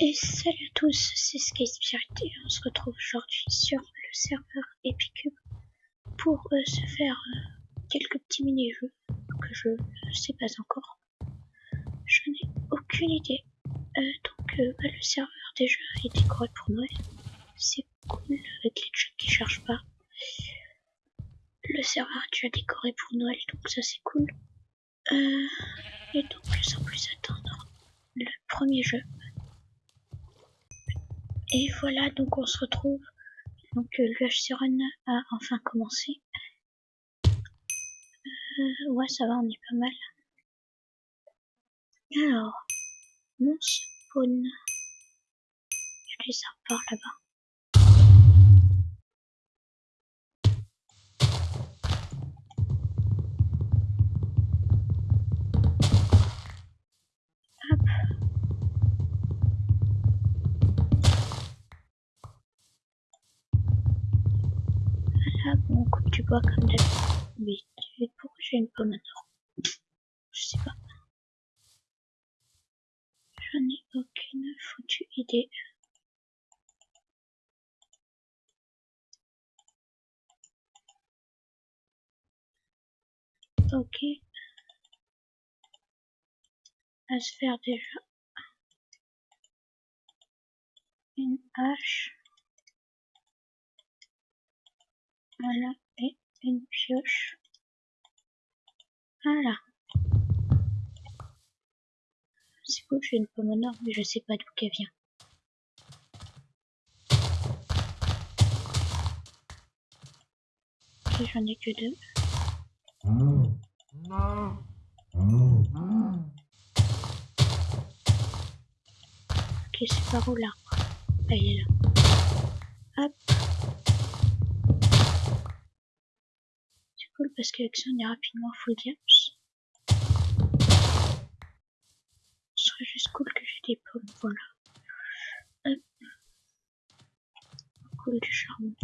Et salut à tous, c'est Sky Spirit et on se retrouve aujourd'hui sur le serveur Epicube pour euh, se faire euh, quelques petits mini-jeux que je ne sais pas encore. Je n'ai aucune idée. Euh, donc bah, le serveur déjà est décoré pour Noël. C'est cool avec les jeux qui chargent pas. Le serveur est déjà décoré pour Noël donc ça c'est cool. et donc sans plus attendre, le premier jeu et voilà, donc on se retrouve. Donc euh, l'UHC Run a enfin commencé. Euh, ouais, ça va, on est pas mal. Alors, mon spawn. Il y a des arbres par là-bas. tu bois comme d'habitude. Pourquoi j'ai une pomme maintenant Je sais pas. Je n'ai aucune foutue idée. Ok. À se faire déjà une hache. Voilà et une pioche. Voilà. C'est cool, j'ai une pomme en or, mais je sais pas d'où qu'elle vient. Et j'en ai que deux. Ok, c'est par où l'arbre Ah, il est là. Hop. Parce qu'avec ça on est rapidement full games. Ce serait juste cool que j'ai des pommes, voilà. Hop. Cool du charbon.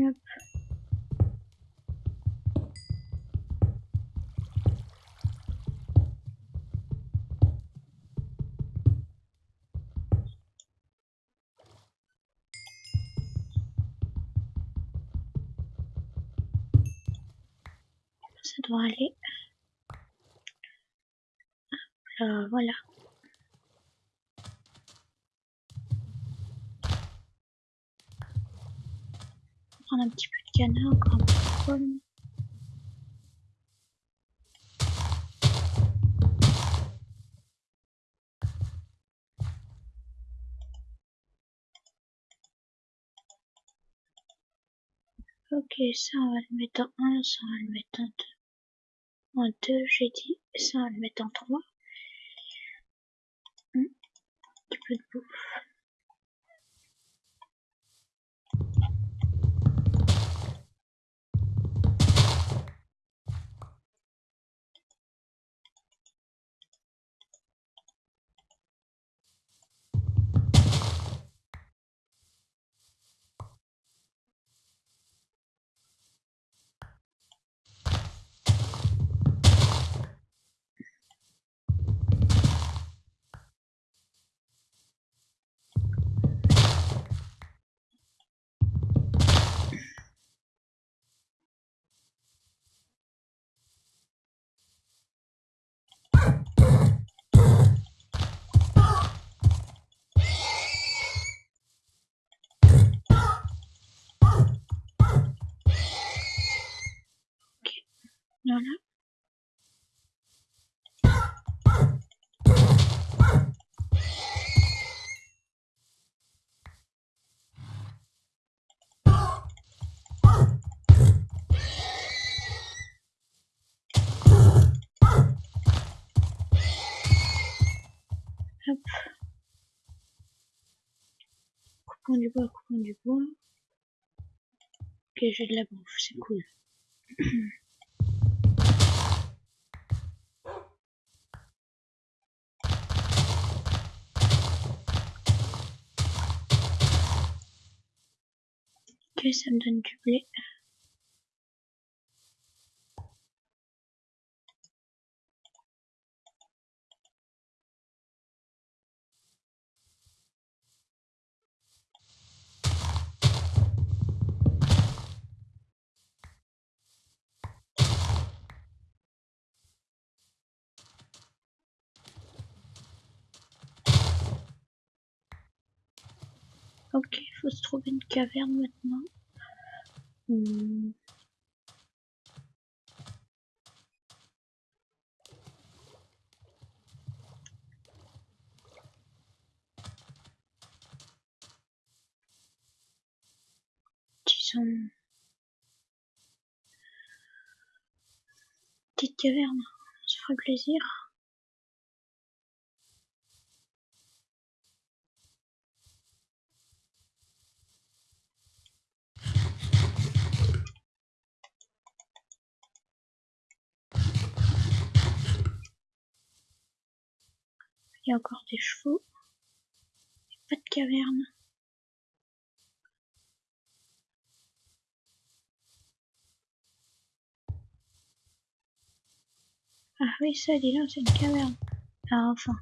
Hop. Doit aller. Euh, voilà. Prendre un petit peu de canard, encore un peu de. Ok, ça on va le mettre en 1, ça on va le mettre en 2 en 2, j'ai dit, ça on le mettre en 3. Un petit peu de bouffe. Coupons du bois, coupons du bois. Ok, j'ai de la bouffe, c'est cool. Ok, ça me donne du blé. Ok, il faut se trouver une caverne maintenant. Hmm. Disons... Petite caverne, ça ferait plaisir. Il y a encore des chevaux. Pas de caverne. Ah oui, ça, dis là, c'est une caverne. Ah, enfin.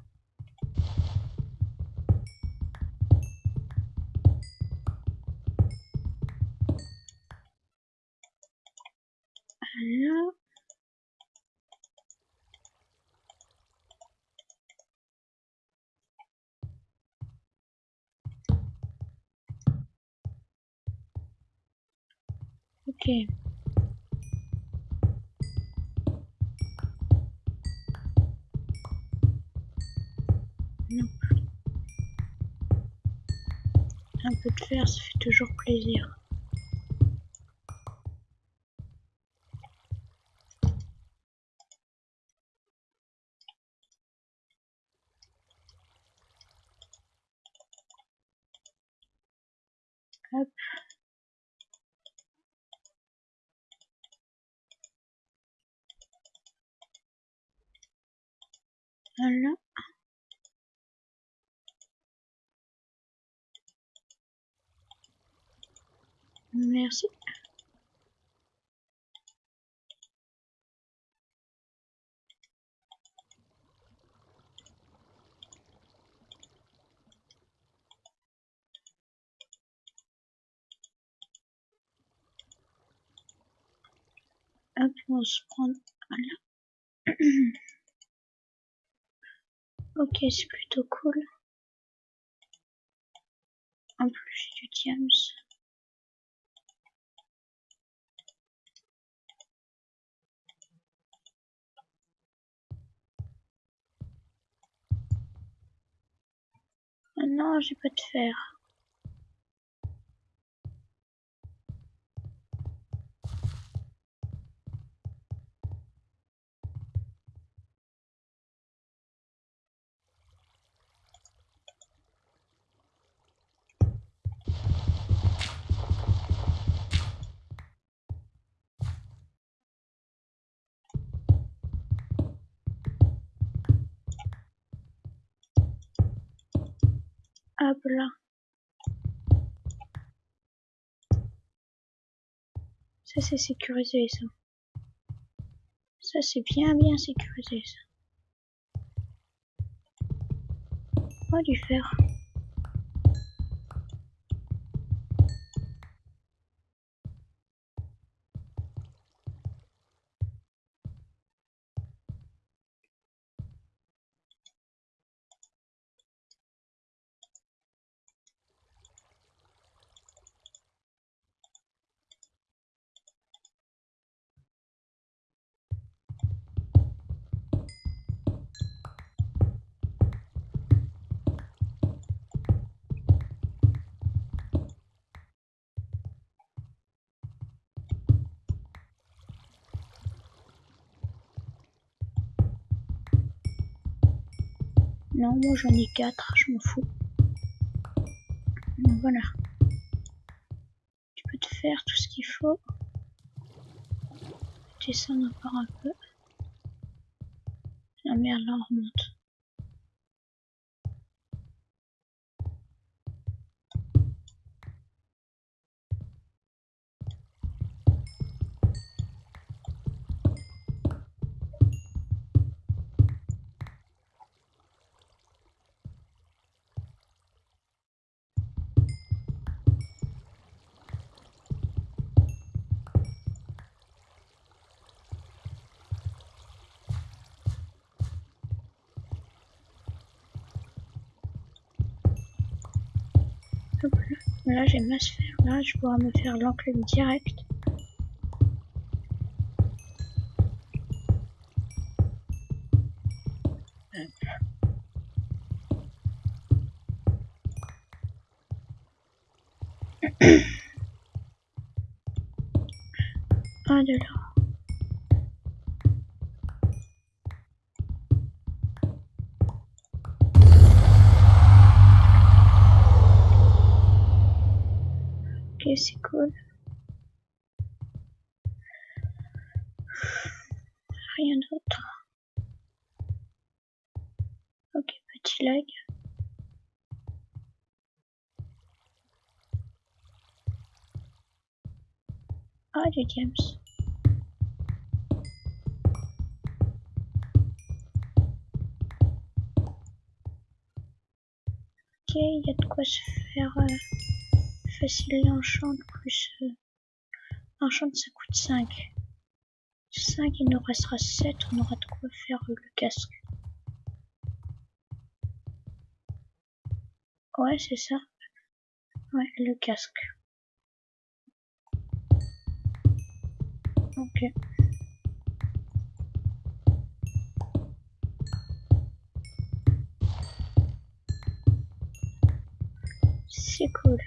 Un peu de fer, ça fait toujours plaisir. Hop. Voilà. Merci. Hop, on se prendre là. ok, c'est plutôt cool. En plus, j'ai du diams. Ah non, j'ai pas de fer. Là. Ça c'est sécurisé ça. Ça c'est bien bien sécurisé ça. Oh du fer. Moi j'en ai quatre, je m'en fous. Voilà. Tu peux te faire tout ce qu'il faut. Descendre encore un peu. La merde là on remonte. Là, là j'ai ma sphère, là je pourrais me faire l'enclume direct. De là. Rien d'autre. Ok, petit lag. Ah, du James. Ok, il y a de quoi se faire euh, facile l'enchant plus euh, l'enchant ça coûte 5. 5, il nous restera 7, on aura de quoi faire le casque. Ouais, c'est ça. Ouais, le casque. Ok. C'est cool.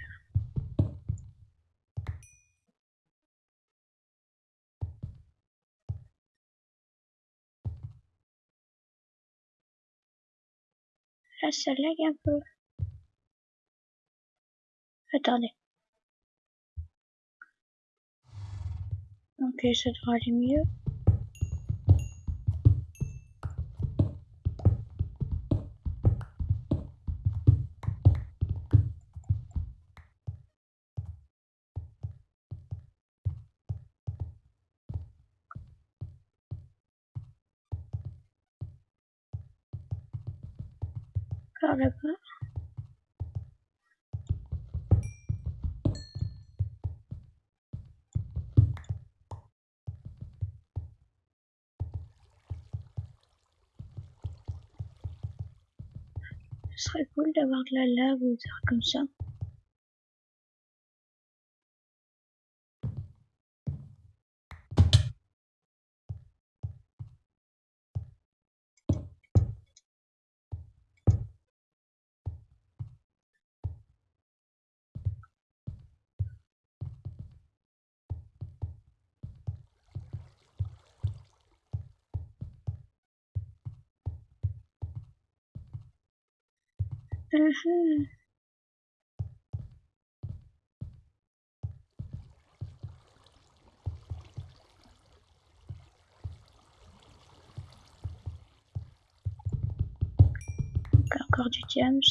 Là, ça lag un peu. Attendez. Ok, ça devrait aller mieux. Ce serait cool d'avoir de la lave ou des comme ça. Encore du James.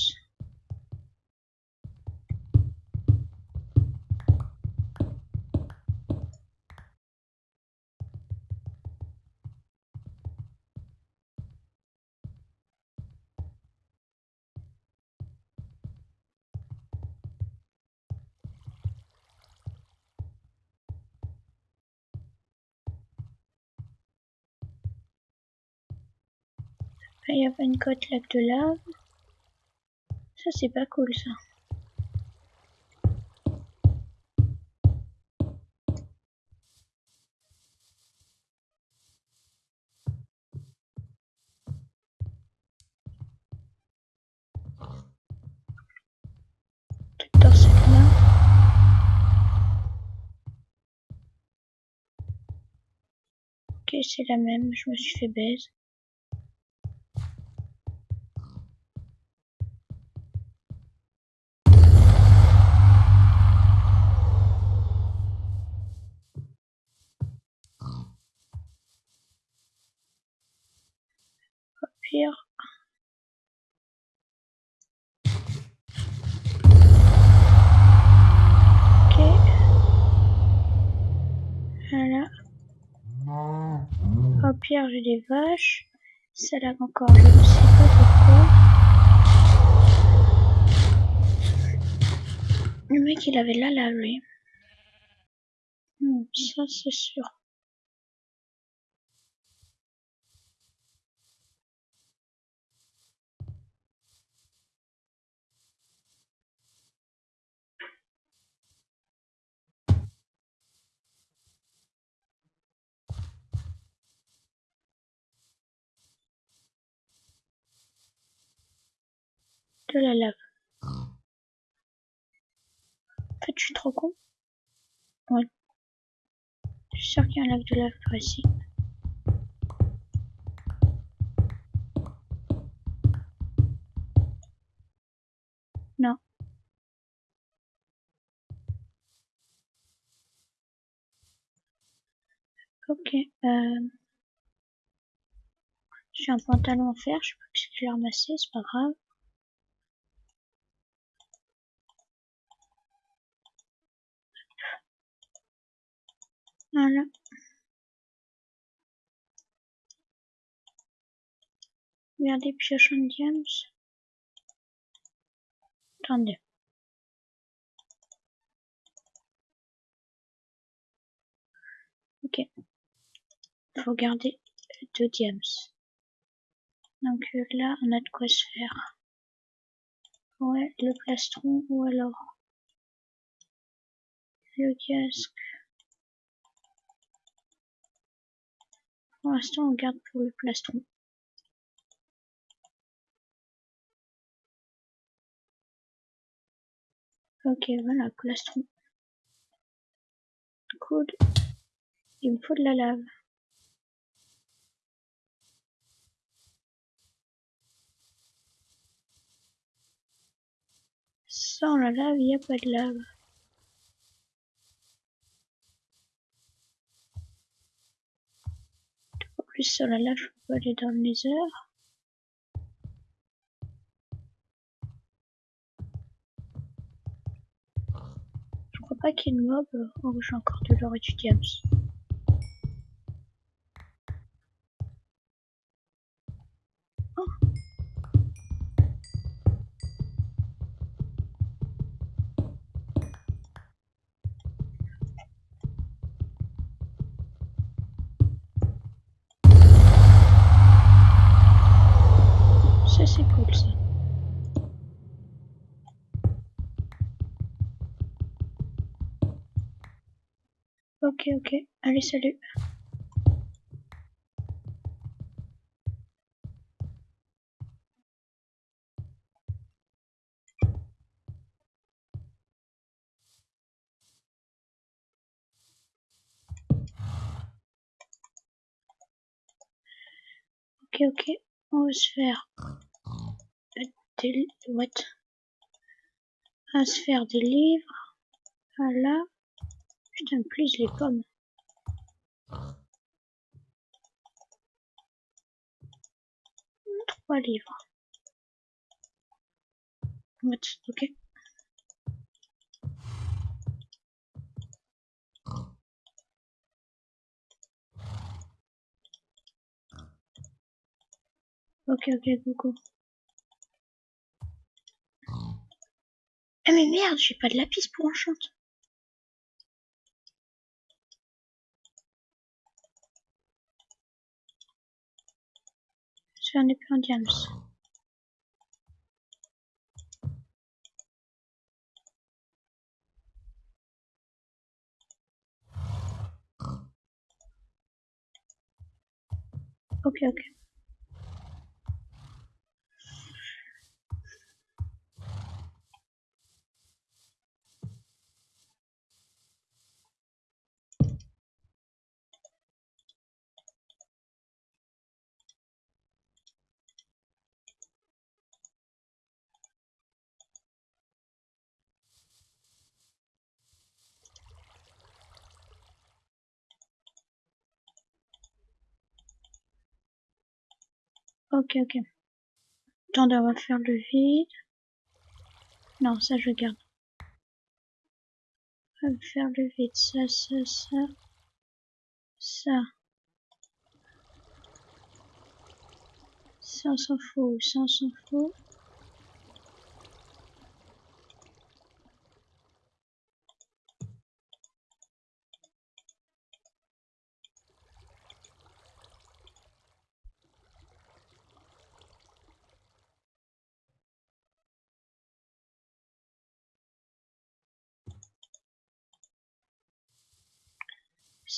Une côte lac de lave. Ça, c'est pas cool, ça. C'est la même, je me suis fait baise. J'ai des vaches. Ça lag encore, je ne pas pourquoi. Le mec, il avait la lave, lui. Hmm, ça, c'est sûr. De la lave. En fait, je suis trop con. Ouais. Je suis sûr qu'il y a un lac de lave par ici. Non. Ok. Euh... J'ai un pantalon en fer, je sais pas ce que j'ai ramassé, c'est pas grave. Regardez pioche en diams. Attendez. Ok. Faut garder deux diams. Donc là, on a de quoi se faire. Ouais, le plastron ou alors le casque. Pour l'instant, on garde pour le plastron. Ok, voilà, plastron. Cool. Il me faut de la lave. Sans la lave, il n'y a pas de lave. Sur la lave, je peux aller dans le nether. Je crois pas qu'il y ait de mob. Oh, j'ai encore de l'or et du diams. Ça Ok ok, allez salut. Ok ok, on va se faire des va se faire des livres. Voilà. Putain, plus les pommes. Trois livres. Ok. Ok, ok, coucou. Ah mais merde, j'ai pas de lapis pour enchanter. Je vais un épée en diams. Ok, ok. Ok, ok. Attendez, on va faire le vide. Non, ça je garde. On va faire le vide. Ça, ça, ça. Ça. Ça, on s'en fout. Ça, on s'en fout.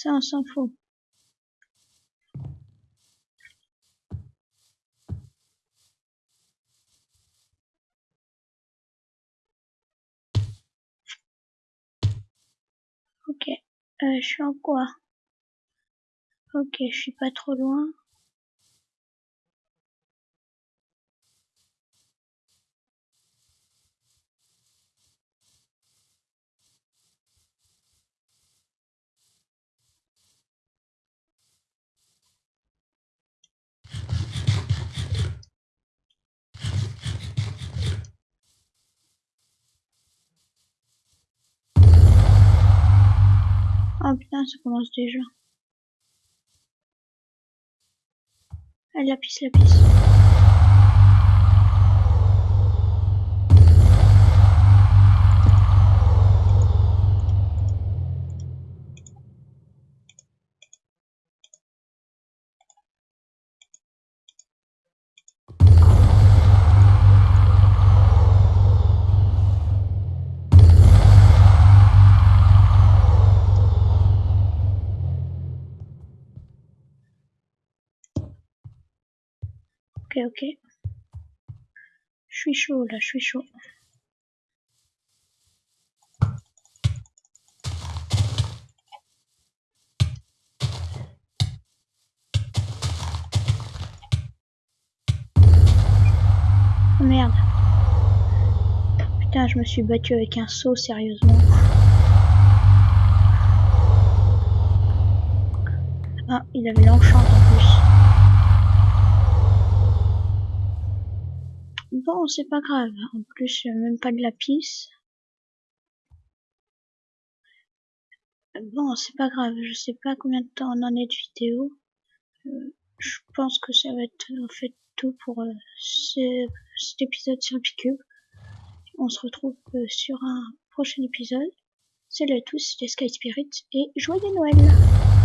Ça, on s'en fout. Ok, euh, je suis en quoi? Ok, je suis pas trop loin. Oh putain, ça commence déjà. Ah, la piste, la piste. Ok, ok. Je suis chaud là, je suis chaud. Oh merde. Putain, je me suis battu avec un saut, sérieusement. Ah, il avait l'enchant en plus. Bon, c'est pas grave. En plus, même pas de la pisse. Bon, c'est pas grave. Je sais pas combien de temps on en est de vidéo. Euh, je pense que ça va être en fait tout pour euh, ce, cet épisode sur Picube. On se retrouve euh, sur un prochain épisode. Salut à tous, c'était Sky Spirit et joyeux Noël